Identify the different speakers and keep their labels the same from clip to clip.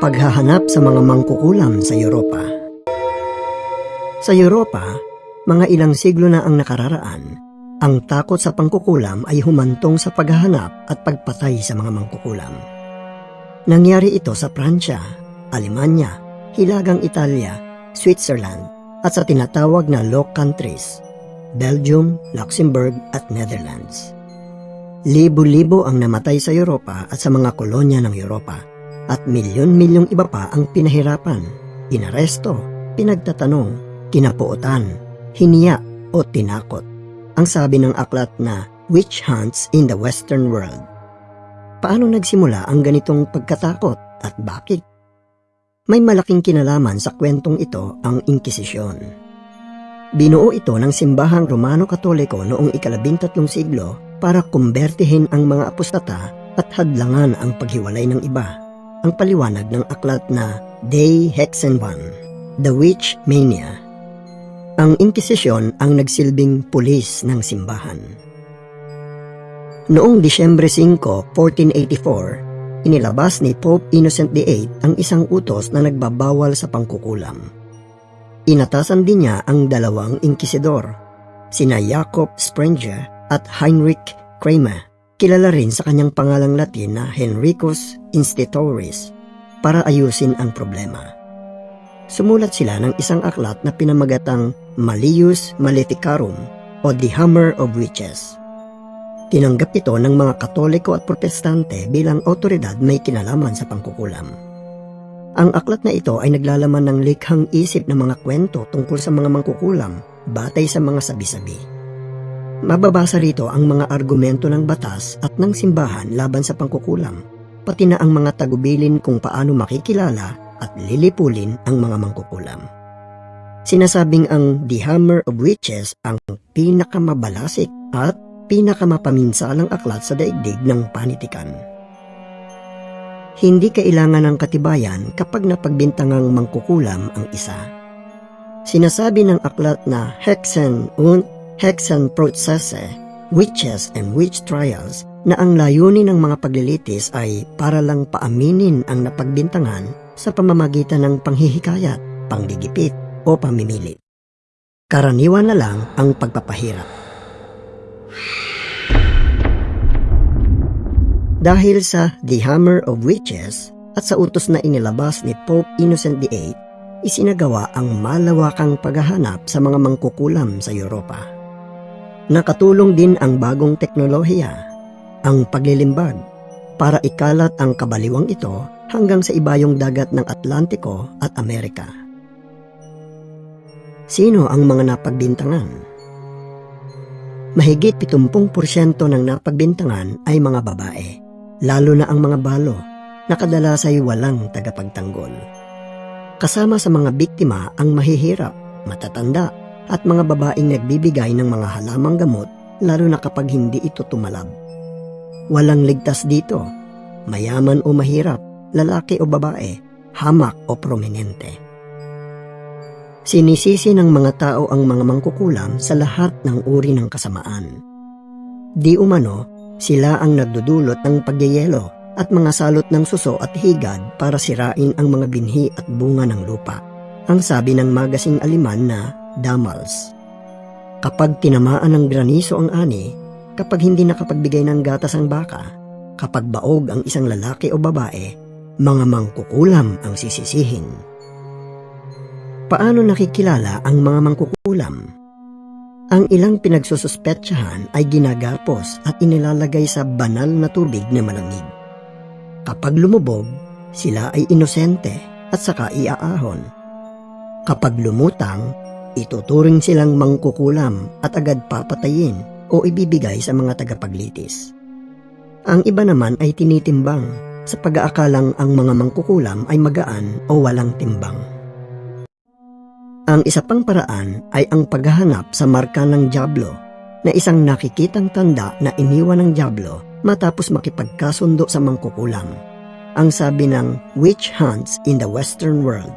Speaker 1: Paghahanap sa mga mangkukulam sa Europa Sa Europa, mga ilang siglo na ang nakararaan, ang takot sa pangkukulam ay humantong sa paghahanap at pagpatay sa mga mangkukulam. Nangyari ito sa Pransya, Alemanya, Hilagang Italia, Switzerland at sa tinatawag na Low Countries, Belgium, Luxembourg at Netherlands. Libo-libo ang namatay sa Europa at sa mga kolonya ng Europa at milyon-milyong iba pa ang pinahirapan, inaresto, pinagtatanong, kinapuotan, hiniya o tinakot. Ang sabi ng aklat na Witch Hunts in the Western World. Paano nagsimula ang ganitong pagkatakot at bakit? May malaking kinalaman sa kwentong ito ang Inkisisyon. Binuo ito ng simbahang Romano-Katoliko noong ikalabintatlong siglo para kumbertihin ang mga apostata at hadlangan ang paghiwalay ng iba. Ang paliwanag ng aklat na De Hexenban, The Witch Mania. Ang Inkisisyon ang nagsilbing pulis ng simbahan. Noong Disyembre 5, 1484, inilabas ni Pope Innocent VIII ang isang utos na nagbabawal sa pangkukulam. Inatasan din niya ang dalawang inkisidor, sina Jacob Sprenger at Heinrich Kramer, kilala rin sa kanyang pangalang Latin na Henricus Institoris, para ayusin ang problema. Sumulat sila ng isang aklat na pinamagatang Malleus Maleficarum o The Hammer of Witches. Tinanggap ito ng mga Katoliko at Protestante bilang otoridad may kinalaman sa pangkukulam. Ang aklat na ito ay naglalaman ng likhang isip ng mga kwento tungkol sa mga mangkukulam batay sa mga sabi-sabi. Mababasa rito ang mga argumento ng batas at ng simbahan laban sa pangkukulam, pati na ang mga tagubilin kung paano makikilala at lilipulin ang mga mangkukulam. Sinasabing ang The Hammer of Witches ang pinakamabalasik at pinakamapaminsalang aklat sa daigdig ng panitikan. Hindi kailangan ng katibayan kapag napagbintangang mangkukulam ang isa. Sinasabi ng aklat na Hexen und Hexenprozesse, witches and witch trials na ang layunin ng mga paglilitis ay para lang paaminin ang napagbintangan sa pamamagitan ng panghihikayat, panggigipit o pamimilit. Karaniwan na lang ang pagpapahirap. Dahil sa The Hammer of Witches at sa utos na inilabas ni Pope Innocent VIII, isinagawa ang malawakang paghahanap sa mga mangkukulam sa Europa. Nakatulong din ang bagong teknolohiya, ang paglilimbag, para ikalat ang kabaliwang ito hanggang sa ibayong dagat ng Atlantiko at Amerika. Sino ang mga napagbintangan? Mahigit 70% ng napagbintangan ay mga babae, lalo na ang mga balo, na kadalas ay walang tagapagtanggol. Kasama sa mga biktima ang mahihirap, matatanda at mga babaeng nagbibigay ng mga halamang gamot lalo na kapag hindi ito tumalab. Walang ligtas dito, mayaman o mahirap, lalaki o babae, hamak o prominente. Sinisisi ng mga tao ang mga mangkukulam sa lahat ng uri ng kasamaan. Di umano, sila ang nagdudulot ng pagyayelo at mga salot ng suso at higad para sirain ang mga binhi at bunga ng lupa. Ang sabi ng magasing aliman na damals. Kapag tinamaan ng graniso ang ani, kapag hindi nakapagbigay ng gatas ang baka, kapag baog ang isang lalaki o babae, mga mangkukulam ang sisisihin. Paano nakikilala ang mga mangkukulam? Ang ilang pinagsususpetsahan ay ginagapos at inilalagay sa banal na tubig na malamig. Kapag lumubog, sila ay inosente at saka iaahon. Kapag lumutang, ituturing silang mangkukulam at agad papatayin o ibibigay sa mga tagapaglitis. Ang iba naman ay tinitimbang sa pag-aakalang ang mga mangkukulam ay magaan o walang timbang. Ang isa pang paraan ay ang paghahanap sa marka ng Diablo na isang nakikitang tanda na iniwan ng Diablo matapos makipagkasundo sa mangkukulam. Ang sabi ng Witch Hunts in the Western World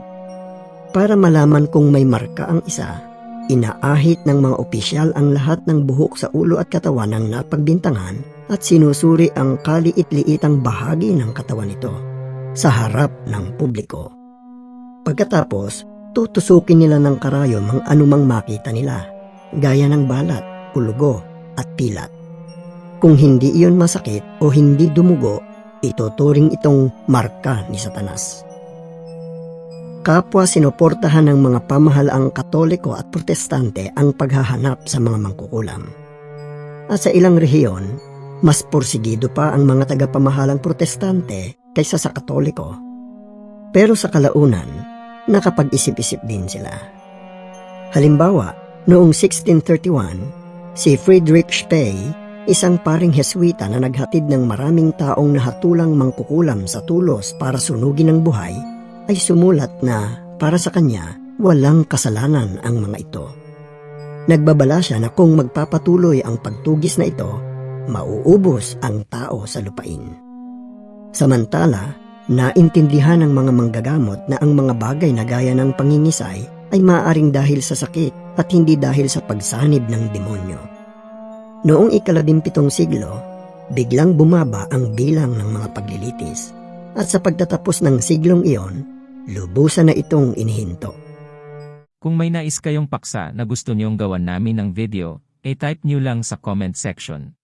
Speaker 1: para malaman kung may marka ang isa, inaahit ng mga opisyal ang lahat ng buhok sa ulo at katawan ng napagbintangan at sinusuri ang kaliit-liitang bahagi ng katawan nito. sa harap ng publiko. Pagkatapos, tutusukin nila ng karayom ang anumang makita nila, gaya ng balat, ulugo at pilat. Kung hindi iyon masakit o hindi dumugo, ituturing itong marka ni Satanas. Kapwa sinuportahan ng mga pamahalaang katoliko at protestante ang paghahanap sa mga mangkukulam. At sa ilang rehiyon, mas porsigido pa ang mga tagapamahalang protestante kaysa sa katoliko. Pero sa kalaunan, nakapag-isip-isip din sila. Halimbawa, noong 1631, si Friedrich Spey, isang paring Heswita na naghatid ng maraming taong nahatulang mangkukulam sa tulos para sunugin ang buhay, ay sumulat na para sa kanya walang kasalanan ang mga ito. Nagbabala siya na kung magpapatuloy ang pagtugis na ito, mauubos ang tao sa lupain. Samantala, naintindihan ng mga manggagamot na ang mga bagay na gaya ng pangingisay ay maaaring dahil sa sakit at hindi dahil sa pagsanib ng demonyo. Noong ikaladimpitong siglo, biglang bumaba ang bilang ng mga paglilitis at sa pagtatapos ng siglong iyon, lubusan na itong inihinto.
Speaker 2: Kung may nais kayong paksa na gusto niyong gawan namin ng video, e-type niyo lang sa comment section.